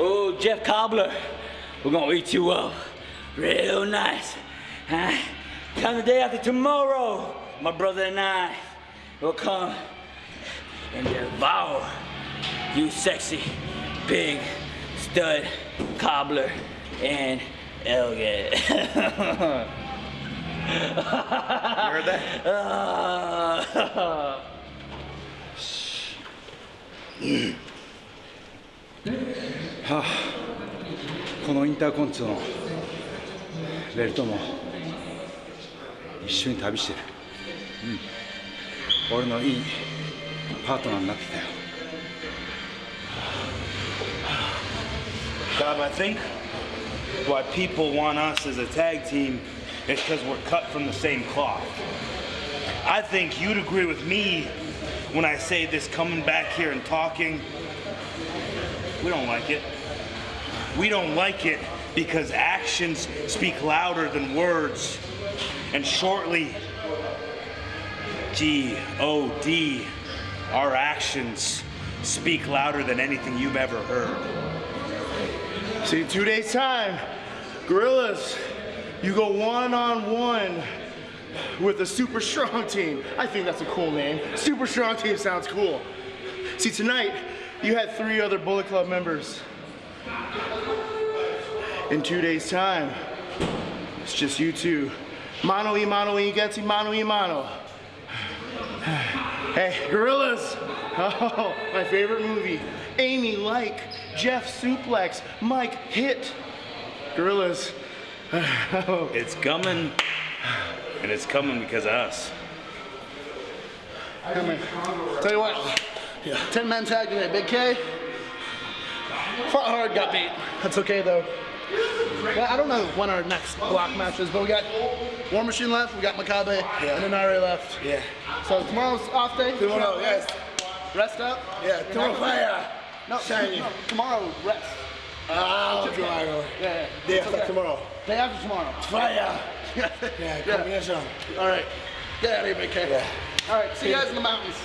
Oh, Jeff Cobbler, we're gonna eat you up real nice. Huh? Come the day after tomorrow, my brother and I will come and devour you sexy, big, stud, cobbler, and Elliot. You heard that? Uh, このインターコンチのベルトも一緒に旅してる、うん、俺のいいパートナーになってきたよ Bob, I think why people want us as a tag team is because we're cut from the same cloth. I think you'd agree with me when I say this coming back here and talking. We don't like it. We don't like it because actions speak louder than words. And shortly, G O D, our actions speak louder than anything you've ever heard. See, two days time, Gorillas, you go one on one with a super strong team. I think that's a cool name. Super strong team sounds cool. See, tonight, you had three other Bullet Club members. In two days time, it's just you two. Mano y mano y getty mano y mano. Hey, Gorillas! Oh, my favorite movie. Amy like, Jeff suplex, Mike hit. Gorillas. Oh. It's coming, and it's coming because of us. Come here. Tell you what, yeah. 10 man tag today. Big K, fought hard, got beat. That's okay though. Well, I don't know when our next block match is, but we got War Machine left, we got Makabe, and Inari left. Yeah. So tomorrow's off day. Tomorrow, yes. Rest up. Yeah, tomorrow fire. No, Shiny. no, tomorrow rest. Ah, tomorrow. Yeah, yeah. Day after okay. tomorrow. Day after tomorrow. Fire. yeah, Yeah, combination. All right. Get out of here, Big K. Yeah. All right. See you guys in the mountains.